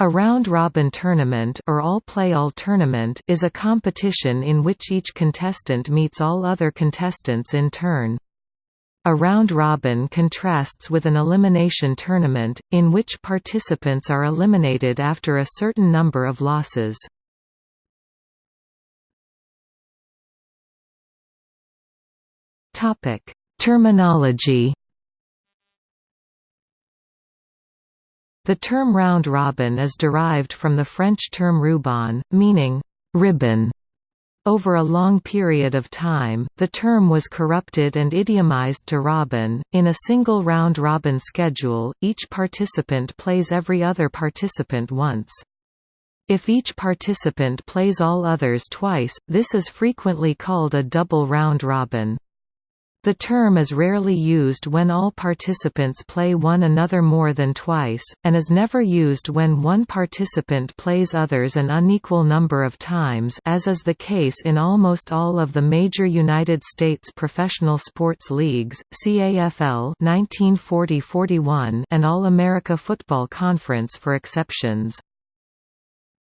A round-robin tournament or all-play-all tournament is a competition in which each contestant meets all other contestants in turn. A round-robin contrasts with an elimination tournament, in which participants are eliminated after a certain number of losses. Terminology The term round robin is derived from the French term ruban, meaning ribbon. Over a long period of time, the term was corrupted and idiomized to robin. In a single round robin schedule, each participant plays every other participant once. If each participant plays all others twice, this is frequently called a double round robin. The term is rarely used when all participants play one another more than twice, and is never used when one participant plays others an unequal number of times as is the case in almost all of the major United States professional sports leagues, CAFL 1940-41 and All-America Football Conference for exceptions.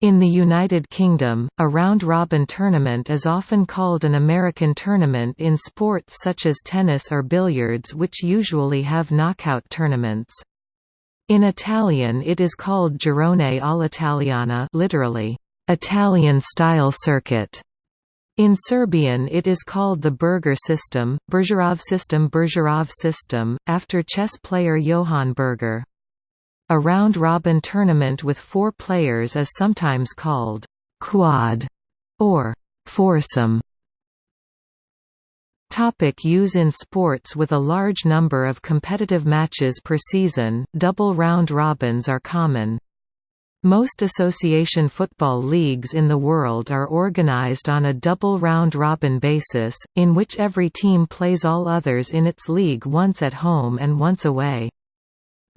In the United Kingdom, a round-robin tournament is often called an American tournament in sports such as tennis or billiards which usually have knockout tournaments. In Italian it is called girone all'italiana literally, Italian-style circuit. In Serbian it is called the Berger system, Bergerov system Bergerov system, after chess player Johann Berger. A round-robin tournament with four players is sometimes called «quad» or «foursome». Topic use in sports With a large number of competitive matches per season, double round robins are common. Most association football leagues in the world are organized on a double round-robin basis, in which every team plays all others in its league once at home and once away.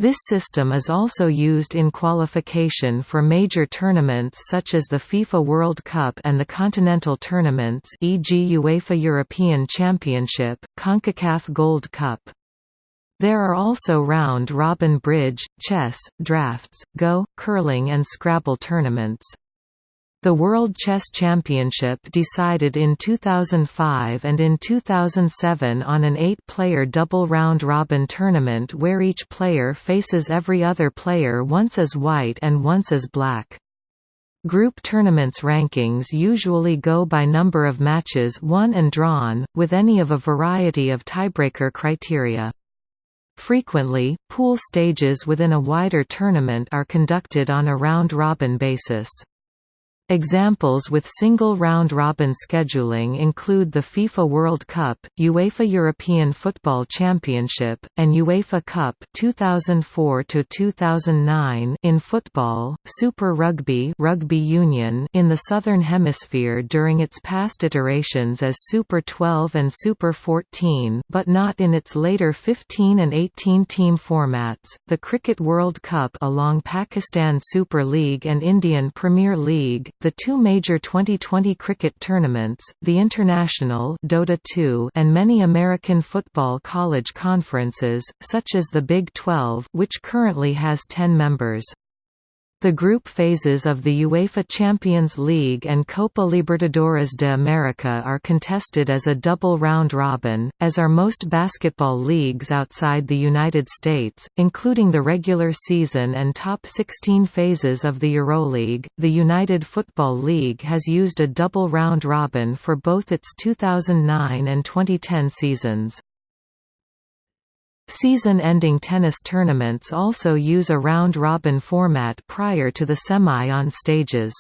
This system is also used in qualification for major tournaments such as the FIFA World Cup and the continental tournaments e.g. UEFA European Championship, CONCACAF Gold Cup. There are also round-robin bridge, chess, drafts, Go, curling and Scrabble tournaments. The World Chess Championship decided in 2005 and in 2007 on an eight-player double round-robin tournament where each player faces every other player once as white and once as black. Group tournaments rankings usually go by number of matches won and drawn, with any of a variety of tiebreaker criteria. Frequently, pool stages within a wider tournament are conducted on a round-robin basis. Examples with single round-robin scheduling include the FIFA World Cup, UEFA European Football Championship, and UEFA Cup 2004 2009 in football, Super Rugby, Rugby Union in the Southern Hemisphere during its past iterations as Super 12 and Super 14, but not in its later 15 and 18 team formats. The Cricket World Cup along Pakistan Super League and Indian Premier League the two major 2020 cricket tournaments, the International Dota 2 and many American football college conferences, such as the Big 12 which currently has 10 members. The group phases of the UEFA Champions League and Copa Libertadores de America are contested as a double round-robin, as are most basketball leagues outside the United States, including the regular season and top 16 phases of the EuroLeague. The United Football League has used a double round-robin for both its 2009 and 2010 seasons. Season-ending tennis tournaments also use a round-robin format prior to the semi-on stages.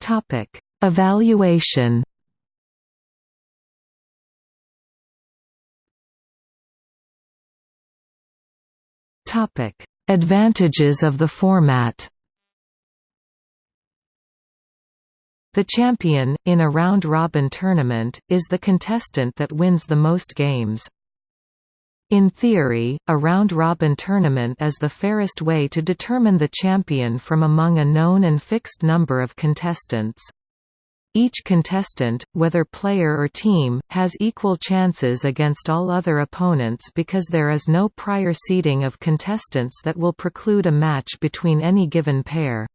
Topic: Evaluation Topic: Advantages of the format The champion, in a round-robin tournament, is the contestant that wins the most games. In theory, a round-robin tournament is the fairest way to determine the champion from among a known and fixed number of contestants. Each contestant, whether player or team, has equal chances against all other opponents because there is no prior seeding of contestants that will preclude a match between any given pair.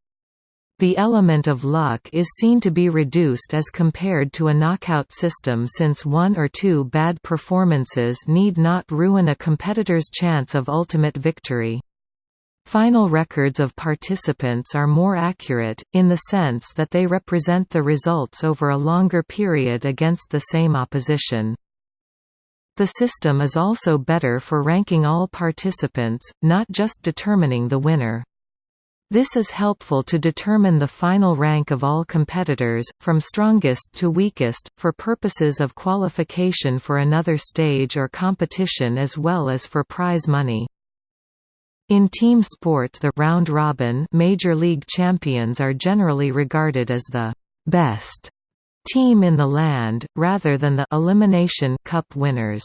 The element of luck is seen to be reduced as compared to a knockout system since one or two bad performances need not ruin a competitor's chance of ultimate victory. Final records of participants are more accurate, in the sense that they represent the results over a longer period against the same opposition. The system is also better for ranking all participants, not just determining the winner. This is helpful to determine the final rank of all competitors, from strongest to weakest, for purposes of qualification for another stage or competition as well as for prize money. In team sport the round robin Major League champions are generally regarded as the best team in the land, rather than the elimination cup winners.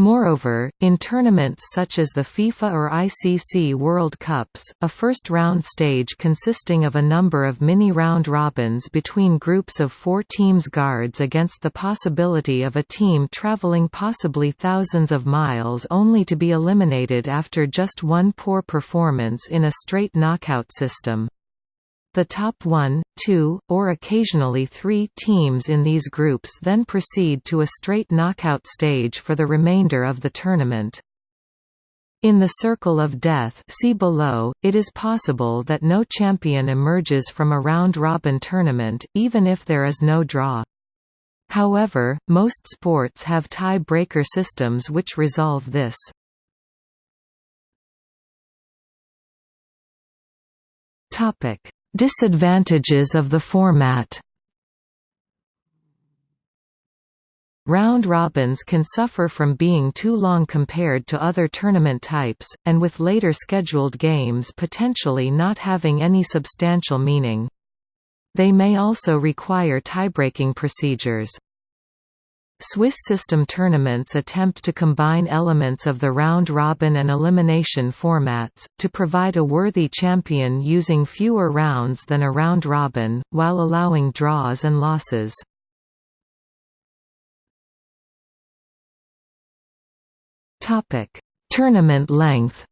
Moreover, in tournaments such as the FIFA or ICC World Cups, a first-round stage consisting of a number of mini-round robins between groups of four teams guards against the possibility of a team traveling possibly thousands of miles only to be eliminated after just one poor performance in a straight knockout system. The top one, two, or occasionally three teams in these groups then proceed to a straight knockout stage for the remainder of the tournament. In the Circle of Death see below, it is possible that no champion emerges from a round-robin tournament, even if there is no draw. However, most sports have tie-breaker systems which resolve this. Disadvantages of the format Round robins can suffer from being too long compared to other tournament types, and with later scheduled games potentially not having any substantial meaning. They may also require tiebreaking procedures. Swiss system tournaments attempt to combine elements of the round-robin and elimination formats, to provide a worthy champion using fewer rounds than a round-robin, while allowing draws and losses. Tournament length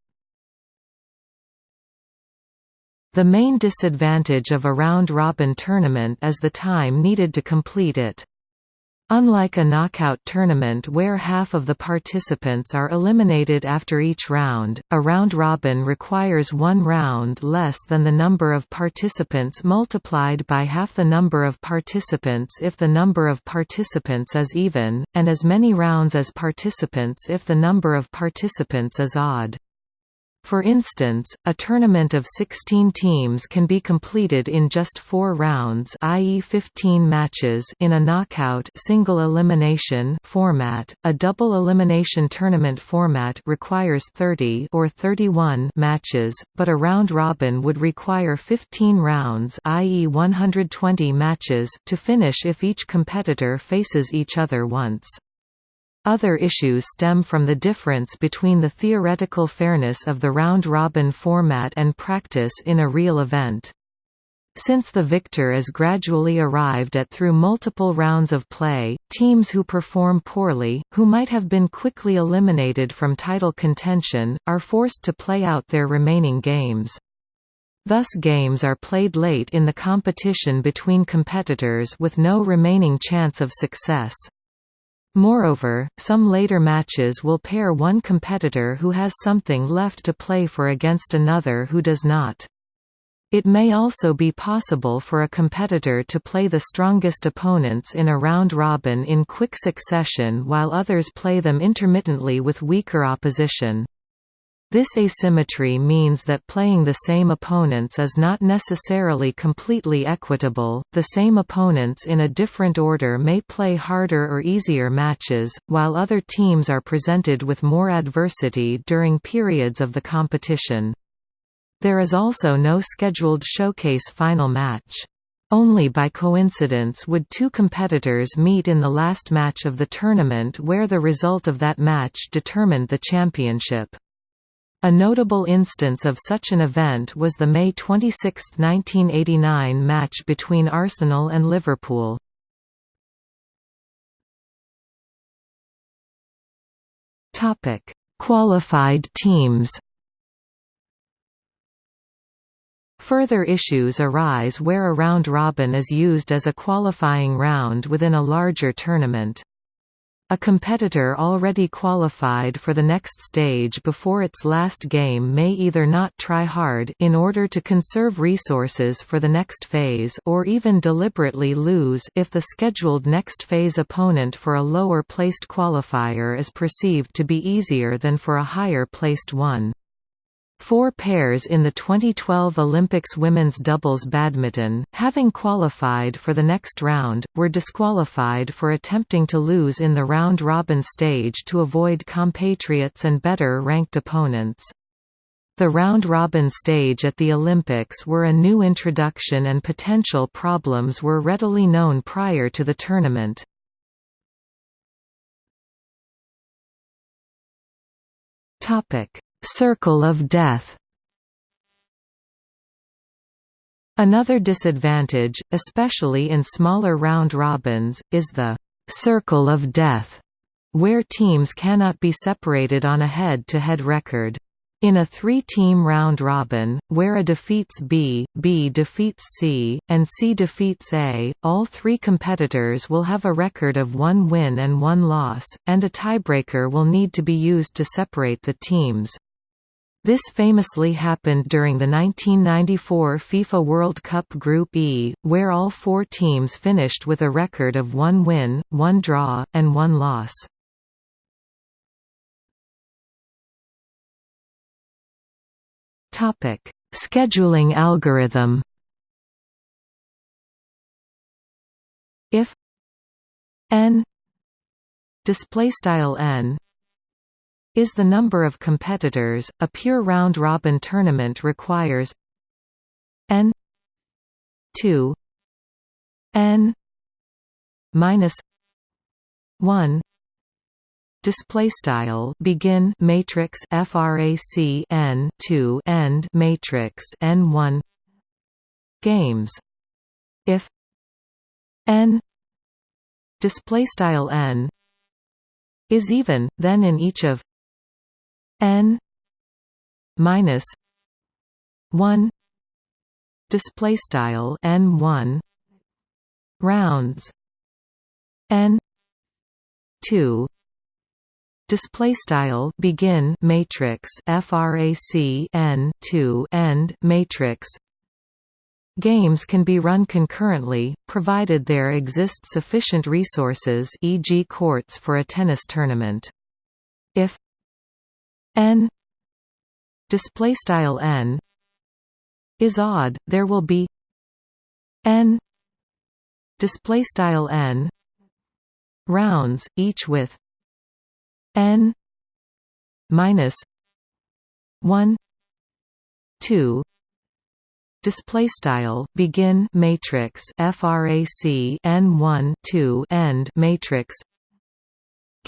The main disadvantage of a round-robin tournament is the time needed to complete it. Unlike a knockout tournament where half of the participants are eliminated after each round, a round-robin requires one round less than the number of participants multiplied by half the number of participants if the number of participants is even, and as many rounds as participants if the number of participants is odd. For instance, a tournament of 16 teams can be completed in just 4 rounds i.e. 15 matches in a knockout single elimination format. A double elimination tournament format requires 30 or 31 matches, but a round robin would require 15 rounds i.e. 120 matches to finish if each competitor faces each other once. Other issues stem from the difference between the theoretical fairness of the round-robin format and practice in a real event. Since the victor is gradually arrived at through multiple rounds of play, teams who perform poorly, who might have been quickly eliminated from title contention, are forced to play out their remaining games. Thus games are played late in the competition between competitors with no remaining chance of success. Moreover, some later matches will pair one competitor who has something left to play for against another who does not. It may also be possible for a competitor to play the strongest opponents in a round robin in quick succession while others play them intermittently with weaker opposition. This asymmetry means that playing the same opponents is not necessarily completely equitable, the same opponents in a different order may play harder or easier matches, while other teams are presented with more adversity during periods of the competition. There is also no scheduled showcase final match. Only by coincidence would two competitors meet in the last match of the tournament where the result of that match determined the championship. A notable instance of such an event was the May 26, 1989 match between Arsenal and Liverpool. Topic: Qualified teams. Further issues arise where a round robin is used as a qualifying round within a larger tournament. A competitor already qualified for the next stage before its last game may either not try hard in order to conserve resources for the next phase or even deliberately lose if the scheduled next phase opponent for a lower placed qualifier is perceived to be easier than for a higher placed one. Four pairs in the 2012 Olympics women's doubles badminton, having qualified for the next round, were disqualified for attempting to lose in the round-robin stage to avoid compatriots and better-ranked opponents. The round-robin stage at the Olympics were a new introduction and potential problems were readily known prior to the tournament. Topic Circle of death Another disadvantage, especially in smaller round robins, is the «circle of death», where teams cannot be separated on a head-to-head -head record. In a three-team round-robin, where A defeats B, B defeats C, and C defeats A, all three competitors will have a record of one win and one loss, and a tiebreaker will need to be used to separate the teams. This famously happened during the 1994 FIFA World Cup Group E, where all four teams finished with a record of one win, one draw, and one loss. Topic: Scheduling algorithm. If n display style n is the number of competitors, a pure round-robin tournament requires. N 2 n minus 1 display style begin matrix frac n 2 end matrix n 1 games. If n display style n is even then in each of n minus 1 display style n 1 rounds n 2 display style begin matrix frac n 2 end matrix Games can be run concurrently, provided there exist sufficient resources e.g. courts for a tennis tournament. If n. Display style n. Is odd there will be n. Display style n. Rounds each with n minus 1 2 display style begin matrix frac n1 2 end matrix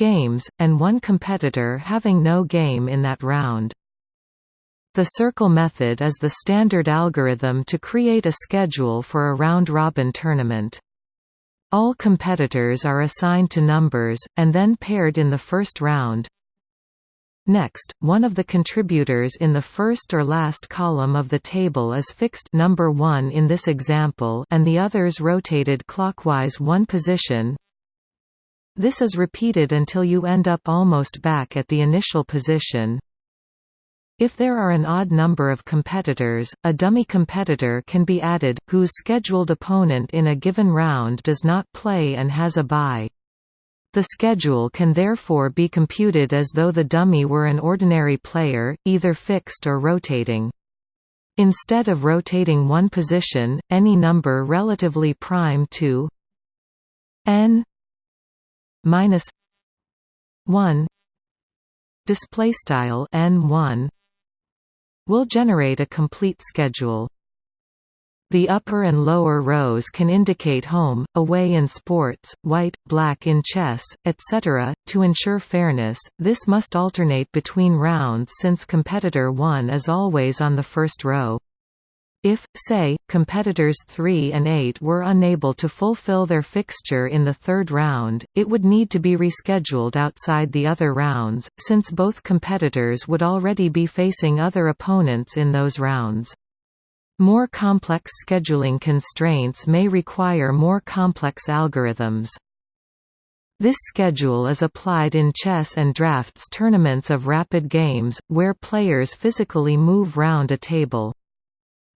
games, and one competitor having no game in that round. The circle method is the standard algorithm to create a schedule for a round-robin tournament. All competitors are assigned to numbers, and then paired in the first round. Next, one of the contributors in the first or last column of the table is fixed number 1 in this example and the others rotated clockwise one position this is repeated until you end up almost back at the initial position. If there are an odd number of competitors, a dummy competitor can be added, whose scheduled opponent in a given round does not play and has a bye. The schedule can therefore be computed as though the dummy were an ordinary player, either fixed or rotating. Instead of rotating one position, any number relatively prime to n minus 1 display style n1 will generate a complete schedule The upper and lower rows can indicate home, away in sports, white, black in chess, etc. To ensure fairness, this must alternate between rounds since competitor 1 is always on the first row. If, say, competitors 3 and 8 were unable to fulfill their fixture in the third round, it would need to be rescheduled outside the other rounds, since both competitors would already be facing other opponents in those rounds. More complex scheduling constraints may require more complex algorithms. This schedule is applied in chess and drafts tournaments of rapid games, where players physically move round a table.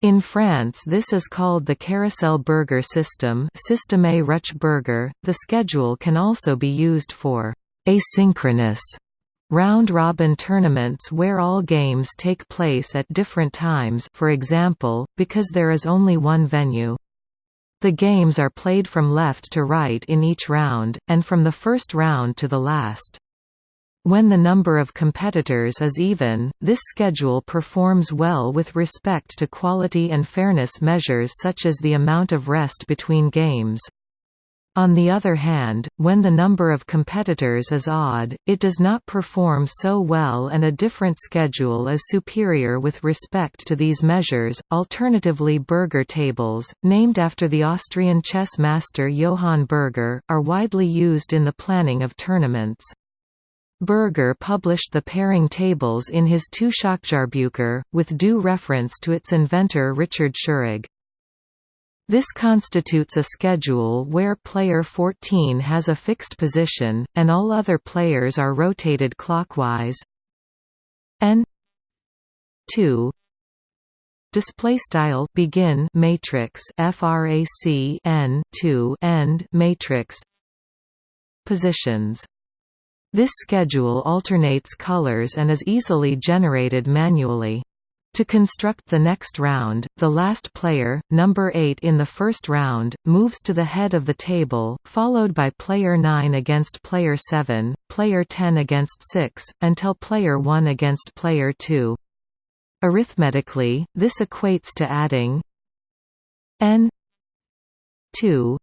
In France this is called the Carousel Berger system Système Ruch-Berger. The schedule can also be used for asynchronous round-robin tournaments where all games take place at different times for example, because there is only one venue. The games are played from left to right in each round, and from the first round to the last. When the number of competitors is even, this schedule performs well with respect to quality and fairness measures such as the amount of rest between games. On the other hand, when the number of competitors is odd, it does not perform so well and a different schedule is superior with respect to these measures. Alternatively, Berger tables, named after the Austrian chess master Johann Berger, are widely used in the planning of tournaments. Berger published the pairing tables in his Two Schachjahrbucher, with due reference to its inventor Richard Schurig. This constitutes a schedule where player 14 has a fixed position, and all other players are rotated clockwise. N 2 display style begin matrix frac n 2 end matrix positions this schedule alternates colors and is easily generated manually to construct the next round, the last player, number 8 in the first round, moves to the head of the table, followed by player 9 against player 7, player 10 against 6, until player 1 against player 2. Arithmetically, this equates to adding n 2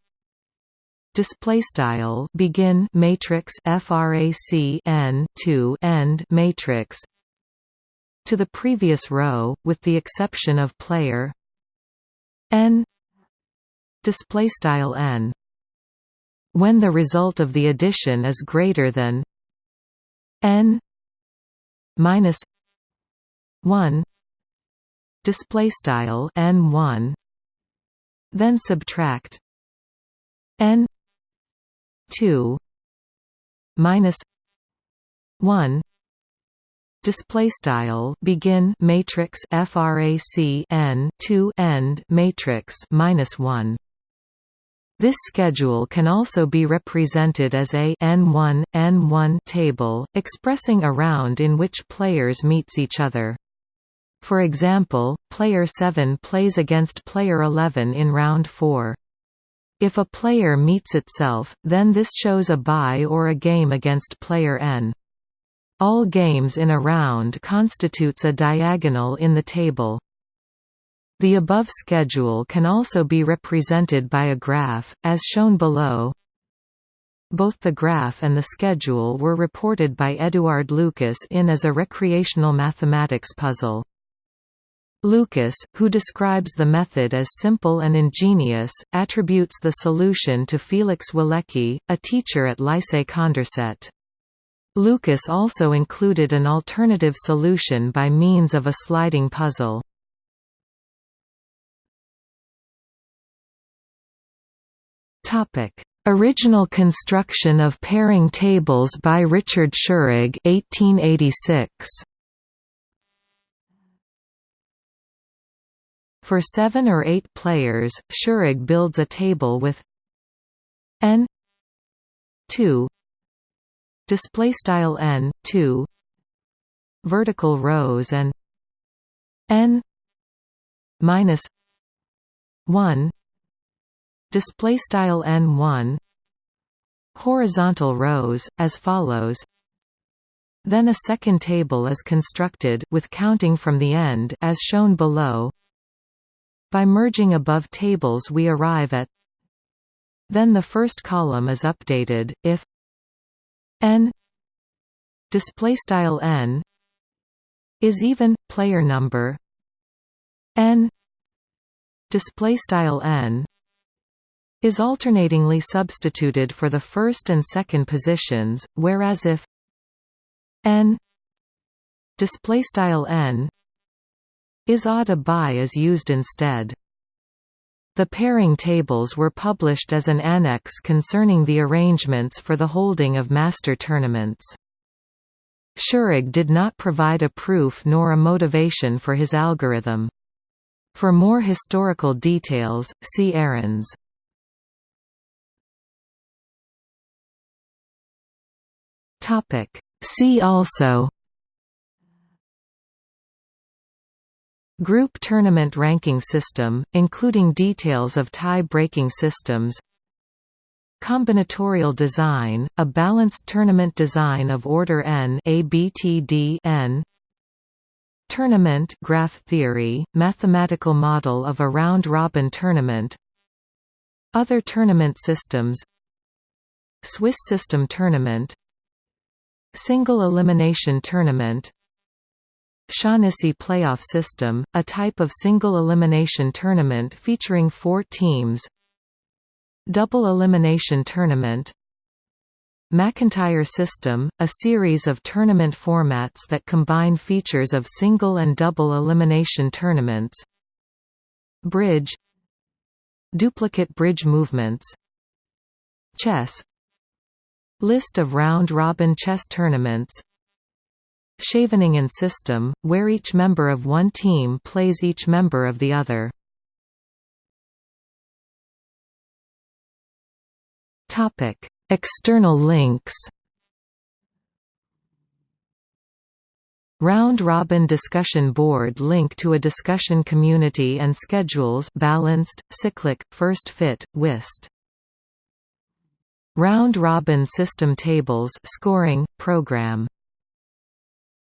display style begin matrix frac n 2 end matrix. To the previous row, with the exception of player. N. Display style n. When the result of the addition is greater than n minus 1 display style n1 then subtract n 2 minus 1 display style begin matrix frac n 2 end matrix minus 1 this schedule can also be represented as a n1 n1 table expressing a round in which players meets each other. For example player 7 plays against player 11 in round 4 if a player meets itself, then this shows a bye or a game against player n. All games in a round constitutes a diagonal in the table. The above schedule can also be represented by a graph, as shown below. Both the graph and the schedule were reported by Eduard Lucas in as a recreational mathematics puzzle. Lucas, who describes the method as simple and ingenious, attributes the solution to Felix Walecki, a teacher at Lycée Condorcet. Lucas also included an alternative solution by means of a sliding puzzle. Original construction of pairing tables by Richard Schurig 1886. For seven or eight players, Schurig builds a table with n 2 display style n 2 vertical rows and n minus 1 display style n1 horizontal rows as follows. Then a second table is constructed with counting from the end as shown below By merging above tables we arrive at Then the first column is updated, if n n is even player number n n is alternatingly substituted for the first and second positions whereas if n displaystyle n is odd a bye is used instead. The pairing tables were published as an annex concerning the arrangements for the holding of master tournaments. Schurig did not provide a proof nor a motivation for his algorithm. For more historical details, see Ahrens. See also Group tournament ranking system, including details of tie-breaking systems. Combinatorial design, a balanced tournament design of order n ABTD n. Tournament graph theory, mathematical model of a round-robin tournament. Other tournament systems. Swiss system tournament. Single elimination tournament Shaughnessy playoff system, a type of single-elimination tournament featuring four teams. Double elimination tournament. McIntyre system, a series of tournament formats that combine features of single and double elimination tournaments. Bridge. Duplicate bridge movements. Chess. List of round-robin chess tournaments Scheveningen system, where each member of one team plays each member of the other. External links Round-robin discussion board link to a discussion community and schedules balanced, cyclic, first fit, whist. Round-robin system tables scoring, program